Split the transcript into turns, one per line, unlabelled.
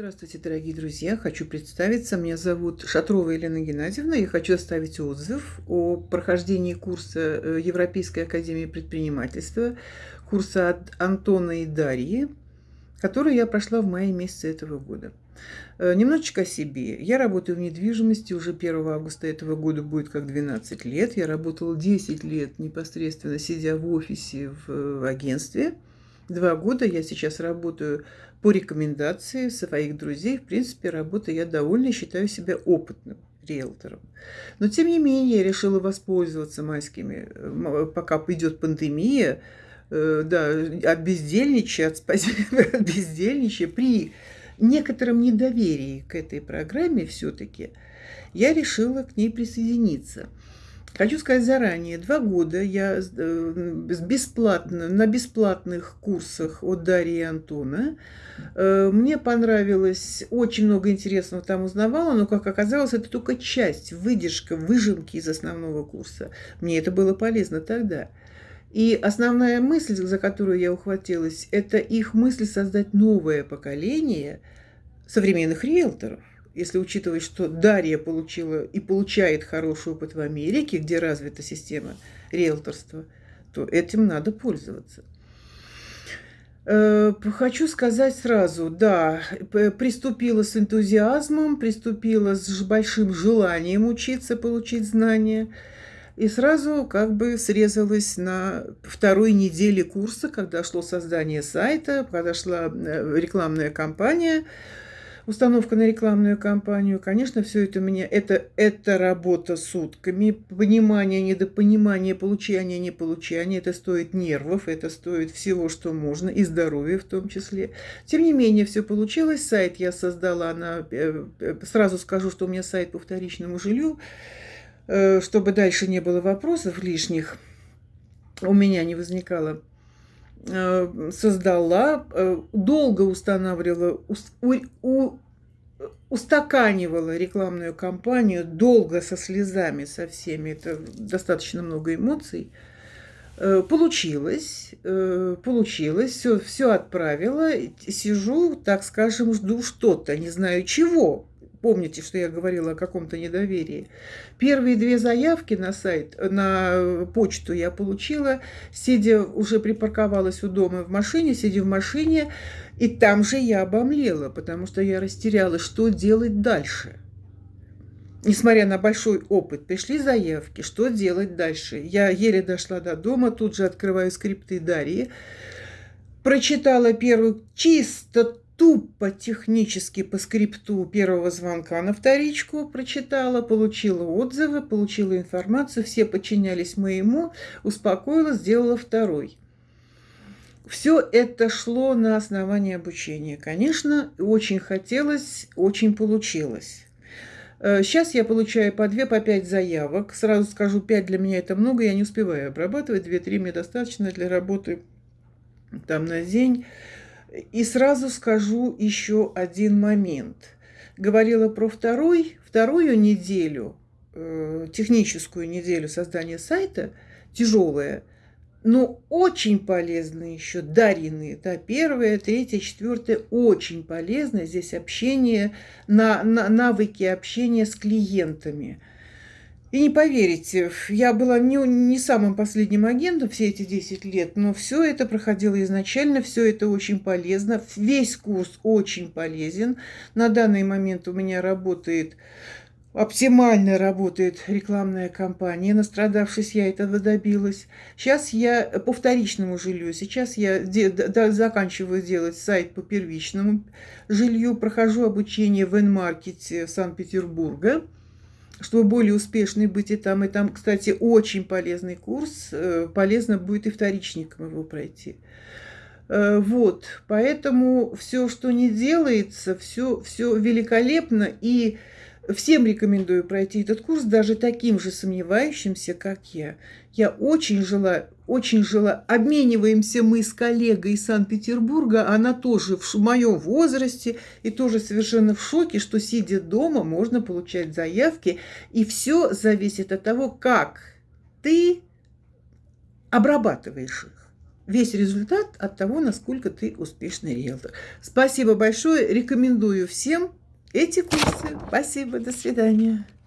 Здравствуйте, дорогие друзья! Хочу представиться. Меня зовут Шатрова Елена Геннадьевна. Я хочу оставить отзыв о прохождении курса э, Европейской академии предпринимательства, курса от Антона и Дарьи, который я прошла в мае месяце этого года. Э, немножечко о себе. Я работаю в недвижимости. Уже 1 августа этого года будет как 12 лет. Я работала 10 лет непосредственно, сидя в офисе в агентстве – Два года я сейчас работаю по рекомендации своих друзей. В принципе, работа я довольна, считаю себя опытным риэлтором. Но, тем не менее, я решила воспользоваться майскими, пока идет пандемия, э, да, от бездельничая, от, от при некотором недоверии к этой программе все-таки, я решила к ней присоединиться – Хочу сказать заранее, два года я э, бесплатно, на бесплатных курсах от Дарьи и Антона. Э, мне понравилось, очень много интересного там узнавала, но, как оказалось, это только часть, выдержка, выжимки из основного курса. Мне это было полезно тогда. И основная мысль, за которую я ухватилась, это их мысль создать новое поколение современных риэлторов если учитывать, что Дарья получила и получает хороший опыт в Америке, где развита система риэлторства, то этим надо пользоваться. Э, хочу сказать сразу, да, приступила с энтузиазмом, приступила с большим желанием учиться, получить знания, и сразу как бы срезалась на второй неделе курса, когда шло создание сайта, когда шла э, рекламная кампания – установка на рекламную кампанию, конечно, все это у меня, это, это работа сутками, понимание, недопонимание, получание, неполучание, это стоит нервов, это стоит всего, что можно, и здоровья в том числе. Тем не менее, все получилось, сайт я создала, на, э, э, сразу скажу, что у меня сайт по вторичному жилью, э, чтобы дальше не было вопросов лишних, у меня не возникало создала, э, долго устанавливала, устаканивала рекламную кампанию, долго со слезами, со всеми, это достаточно много эмоций. Э, получилось, получилось, все, все отправила, сижу, так скажем, жду что-то, не знаю чего, Помните, что я говорила о каком-то недоверии. Первые две заявки на сайт, на почту я получила, сидя, уже припарковалась у дома в машине, сидя в машине, и там же я обомлела, потому что я растерялась, что делать дальше. Несмотря на большой опыт, пришли заявки, что делать дальше. Я еле дошла до дома, тут же открываю скрипты Дарьи, прочитала первую чисто тупо технически по скрипту первого звонка на вторичку прочитала, получила отзывы, получила информацию, все подчинялись моему, успокоила, сделала второй. Все это шло на основании обучения. Конечно, очень хотелось, очень получилось. Сейчас э, я получаю по 2, по 5 заявок. Сразу скажу, 5 для меня это много, я не успеваю обрабатывать. 2-3 мне достаточно для работы там на день. И сразу скажу еще один момент. Говорила про второй, вторую неделю, э, техническую неделю создания сайта, тяжелая, но очень полезно еще Дарины. Да, первая, третья, четвертая, очень полезно здесь общение, на, на, навыки общения с клиентами – и не поверите, я была не, не самым последним агентом все эти 10 лет, но все это проходило изначально, все это очень полезно, весь курс очень полезен. На данный момент у меня работает, оптимально работает рекламная кампания, настрадавшись, я этого добилась. Сейчас я по вторичному жилью, сейчас я де, да, заканчиваю делать сайт по первичному жилью, прохожу обучение в N-маркете Санкт-Петербурга чтобы более успешной быть и там, и там. Кстати, очень полезный курс, э, полезно будет и вторичникам его пройти. Э, вот, поэтому все, что не делается, все, все великолепно, и всем рекомендую пройти этот курс, даже таким же сомневающимся, как я. Я очень желаю, очень жила. Обмениваемся мы с коллегой из Санкт-Петербурга, она тоже в моем возрасте и тоже совершенно в шоке, что сидя дома можно получать заявки. И все зависит от того, как ты обрабатываешь их. весь результат от того, насколько ты успешный риэлтор. Спасибо большое. Рекомендую всем эти курсы. Спасибо. До свидания.